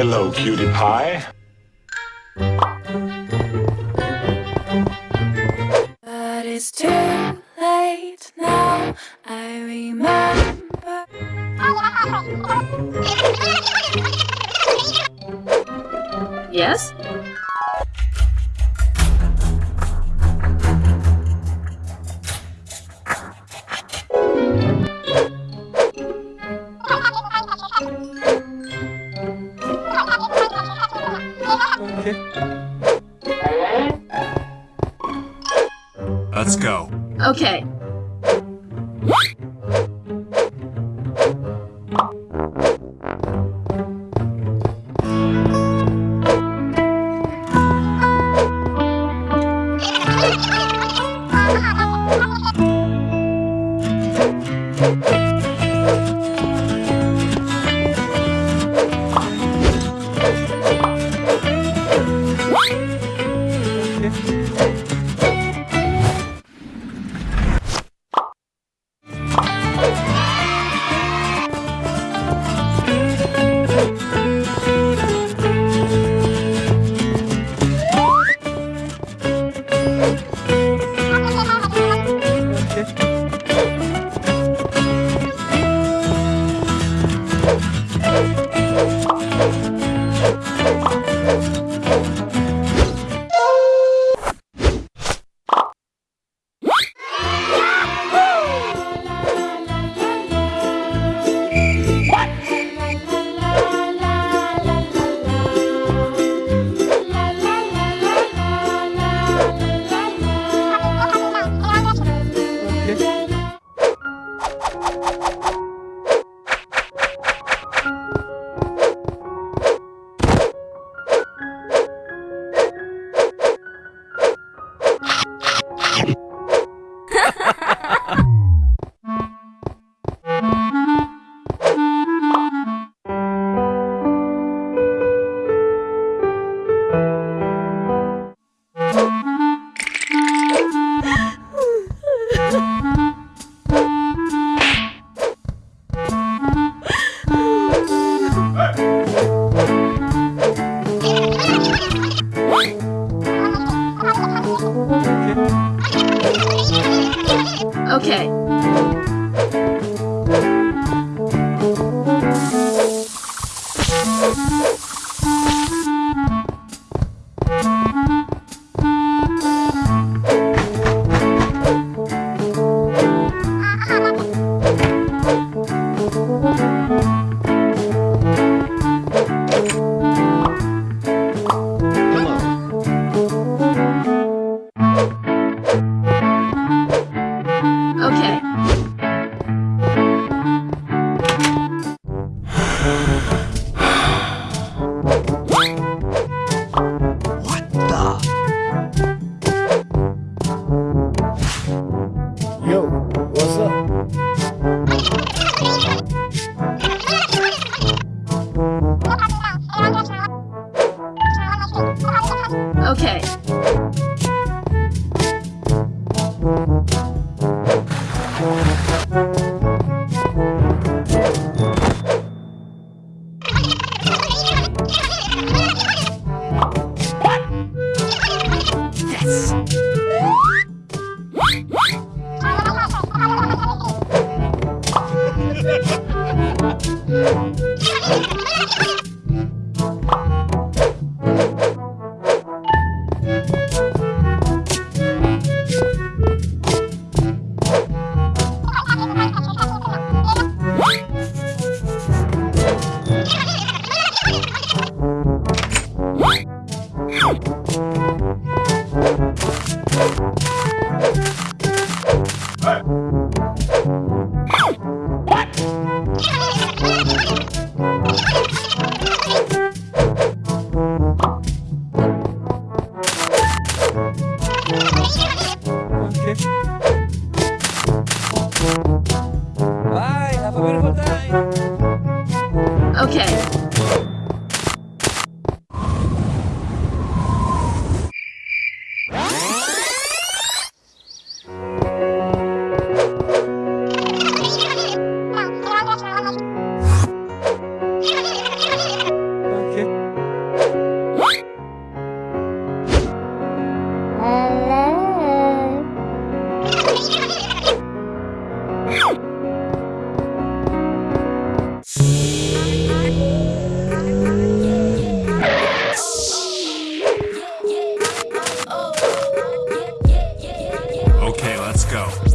Hello, cutie pie. But it's too late now. I remember. Yes? Okay. Okay. Bye. Have a beautiful time. Okay. Okay,